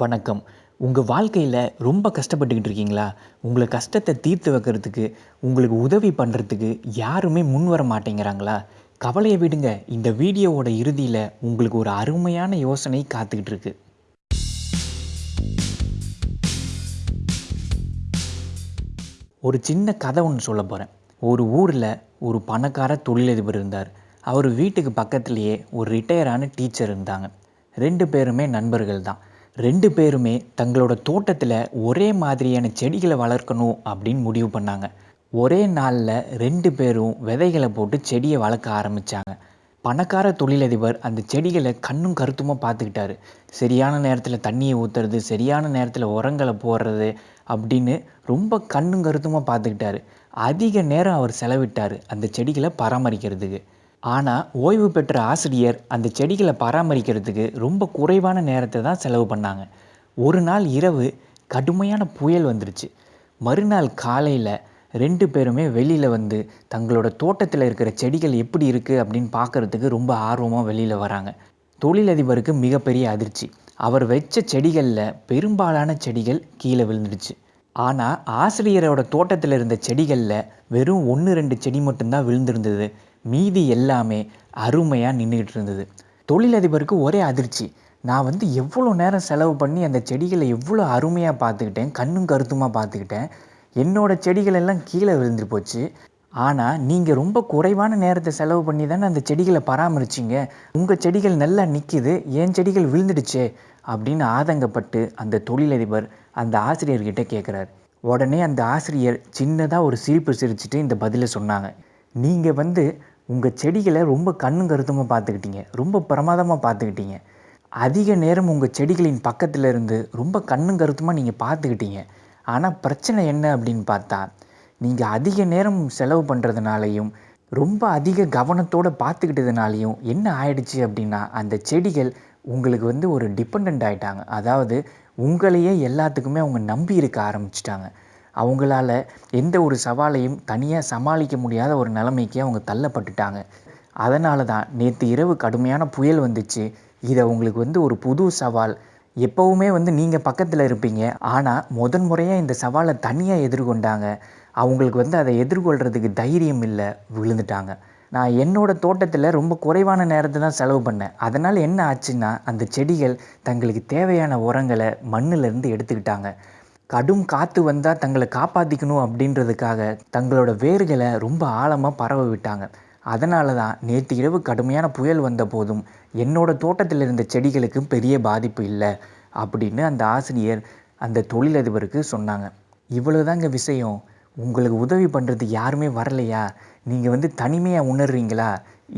வணக்கம். உங்கள் வாழ்க்கையில் ரொம்ப கஷ்டப்பட்டுக்கிட்டு இருக்கீங்களா? உங்களை கஷ்டத்தை தீர்த்து வைக்கிறதுக்கு உங்களுக்கு உதவி பண்ணுறதுக்கு யாருமே முன் வர மாட்டேங்கிறாங்களா? கவலையை விடுங்க. இந்த வீடியோவோட இறுதியில் உங்களுக்கு ஒரு அருமையான யோசனை காத்துக்கிட்டு இருக்கு. ஒரு சின்ன கதை ஒன்று சொல்ல போகிறேன் ஒரு ஊரில் ஒரு பணக்கார தொழிலதிபர் இருந்தார். அவர் வீட்டுக்கு பக்கத்துலேயே ஒரு ரிட்டையரான டீச்சர் இருந்தாங்க. ரெண்டு பேருமே நண்பர்கள் தான். ரெண்டு பேருமே தங்களோட தோட்டத்தில் ஒரே மாதிரியான செடிகளை வளர்க்கணும் அப்படின்னு முடிவு பண்ணாங்க. ஒரே நாளில் ரெண்டு பேரும் விதைகளை போட்டு செடியை வளர்க்க ஆரம்பித்தாங்க பணக்கார தொழிலதிபர் அந்த செடிகளை கண்ணும் கருத்துமாக பார்த்துக்கிட்டாரு. சரியான நேரத்தில் தண்ணியை ஊற்றுறது சரியான நேரத்தில் உரங்களை போடுறது அப்படின்னு ரொம்ப கண்ணும் கருத்துமாக பார்த்துக்கிட்டாரு. அதிக நேரம் அவர் செலவிட்டார் அந்த செடிகளை பராமரிக்கிறதுக்கு. ஆனால் ஓய்வு பெற்ற ஆசிரியர் அந்த செடிகளை பராமரிக்கிறதுக்கு ரொம்ப குறைவான நேரத்தை தான் செலவு பண்ணாங்க. ஒரு நாள் இரவு கடுமையான புயல் வந்துருச்சு. மறுநாள் காலையில் ரெண்டு பேருமே வெளியில் வந்து தங்களோட தோட்டத்தில் இருக்கிற செடிகள் எப்படி இருக்குது அப்படின்னு பார்க்குறதுக்கு ரொம்ப ஆர்வமாக வெளியில் வராங்க. தொழிலதிபருக்கு மிகப்பெரிய அதிர்ச்சி. அவர் வச்ச செடிகளில் பெரும்பாலான செடிகள் கீழே விழுந்துடுச்சு ஆனால் ஆசிரியரோட தோட்டத்தில் இருந்த செடிகளில் வெறும் ஒன்று ரெண்டு செடி மட்டும்தான் விழுந்திருந்தது. மீதி எல்லாமே அருமையாக நின்றுக்கிட்டு இருந்தது தொழிலதிபருக்கு ஒரே அதிர்ச்சி. நான் வந்து எவ்வளோ நேரம் செலவு பண்ணி அந்த செடிகளை எவ்வளோ அருமையாக பார்த்துக்கிட்டேன் கண்ணும் கருத்துமாக பார்த்துக்கிட்டேன் என்னோட செடிகள் எல்லாம் கீழே விழுந்து போச்சு. ஆனால் நீங்கள் ரொம்ப குறைவான நேரத்தை செலவு பண்ணி தானே அந்த செடிகளை பராமரிச்சிங்க. உங்கள் செடிகள் நல்லா நிற்கிது என் செடிகள் விழுந்துடுச்சே அப்படின்னு ஆதங்கப்பட்டு அந்த தொழிலதிபர் அந்த ஆசிரியர்கிட்ட கேட்குறாரு உடனே அந்த ஆசிரியர் சின்னதாக ஒரு சிரிப்பு சிரிச்சுட்டு இந்த பதிலை சொன்னாங்க. நீங்கள் வந்து உங்கள் செடிகளை ரொம்ப கண்ணும் கருத்துமாக பார்த்துக்கிட்டீங்க. ரொம்ப பிரமாதமாக பார்த்துக்கிட்டீங்க. அதிக நேரம் உங்கள் செடிகளின் பக்கத்தில் இருந்து ரொம்ப கண்ணும் கருத்துமாக நீங்கள் பார்த்துக்கிட்டீங்க. ஆனால் பிரச்சனை என்ன அப்படின்னு பார்த்தா நீங்கள் அதிக நேரம் செலவு பண்ணுறதுனாலையும் ரொம்ப அதிக கவனத்தோடு பார்த்துக்கிட்டதுனாலையும் என்ன ஆயிடுச்சு அப்படின்னா அந்த செடிகள் உங்களுக்கு வந்து ஒரு டிபெண்ட் ஆகிட்டாங்க அதாவது உங்களையே எல்லாத்துக்குமே அவங்க நம்பி இருக்க ஆரம்பிச்சிட்டாங்க. அவங்களால எந்த ஒரு சவாலையும் தனியாக சமாளிக்க முடியாத ஒரு நிலைமைக்கு அவங்க தள்ளப்பட்டுட்டாங்க. அதனால தான் நேற்று இரவு கடுமையான புயல் வந்துச்சு. இதை உங்களுக்கு வந்து ஒரு புது சவால். எப்போவுமே வந்து நீங்கள் பக்கத்தில் இருப்பீங்க. ஆனால் முதன் முறையாக இந்த சவாலை தனியாக எதிர்கொண்டாங்க. அவங்களுக்கு வந்து அதை எதிர்கொள்கிறதுக்கு தைரியம் இல்லை விழுந்துட்டாங்க. நான் என்னோடய தோட்டத்தில் ரொம்ப குறைவான நேரத்தை தான் செலவு பண்ணேன். அதனால் என்ன ஆச்சுன்னா அந்த செடிகள் தங்களுக்கு தேவையான உரங்களை மண்ணிலேருந்து எடுத்துக்கிட்டாங்க. கடும் காற்று வந்தால் தங்களை காப்பாற்றிக்கணும் அப்படின்றதுக்காக தங்களோட வேர்களை ரொம்ப ஆழமாக பரவ விட்டாங்க. அதனால தான் நேற்று இரவு கடுமையான புயல் வந்த போதும் என்னோடய தோட்டத்தில் இருந்த செடிகளுக்கு பெரிய பாதிப்பு இல்லை அப்படின்னு அந்த ஆசிரியர் அந்த தொழிலதிபருக்கு சொன்னாங்க. இவ்வளோதாங்க விஷயம். உங்களுக்கு உதவி பண்ணுறது யாருமே வரலையா? நீங்கள் வந்து தனிமையாக உணர்றீங்களா?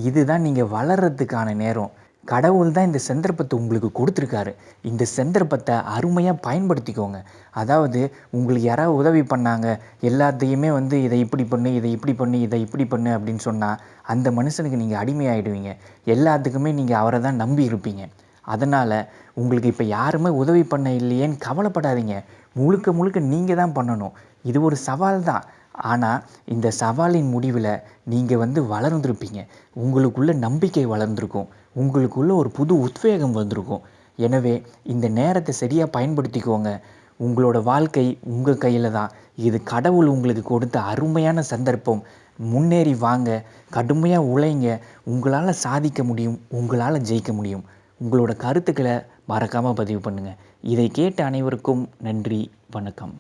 இதுதான் நீங்கள் வளர்கிறதுக்கான நேரம். கடவுள் தான் இந்த சந்தர்ப்பத்தை உங்களுக்கு கொடுத்துருக்காரு. இந்த சந்தர்ப்பத்தை அருமையாக பயன்படுத்திக்கோங்க. அதாவது உங்களுக்கு யாராவது உதவி பண்ணாங்க எல்லாத்தையுமே வந்து இதை இப்படி பண்ணு இதை இப்படி பண்ணு இதை இப்படி பண்ணு அப்படின்னு சொன்னால் அந்த மனுஷனுக்கு நீங்கள் அடிமையாயிடுவீங்க. எல்லாத்துக்குமே நீங்கள் அவரை தான் நம்பி இருப்பீங்க. அதனால் உங்களுக்கு இப்போ யாருமே உதவி பண்ண இல்லையேன்னு கவலைப்படாதீங்க. முழுக்க முழுக்க நீங்கள் தான் பண்ணணும். இது ஒரு சவால் தான். ஆனால் இந்த சவாலின் முடிவில் நீங்கள் வந்து வளர்ந்துருப்பீங்க. உங்களுக்குள்ள நம்பிக்கை வளர்ந்துருக்கும். உங்களுக்குள்ளே ஒரு புது உத்வேகம் வந்திருக்கும். எனவே இந்த நேரத்தை சரியாக பயன்படுத்திக்கோங்க. உங்களோட வாழ்க்கை உங்கள் கையில் தான். இது கடவுள் உங்களுக்கு கொடுத்த அருமையான சந்தர்ப்பம். முன்னேறி வாங்க கடுமையாக உழைங்க. உங்களால் சாதிக்க முடியும் உங்களால் ஜெயிக்க முடியும். உங்களோட கருத்துக்களை மறக்காமல் பதிவு பண்ணுங்கள் இதை கேட்ட அனைவருக்கும் நன்றி வணக்கம்.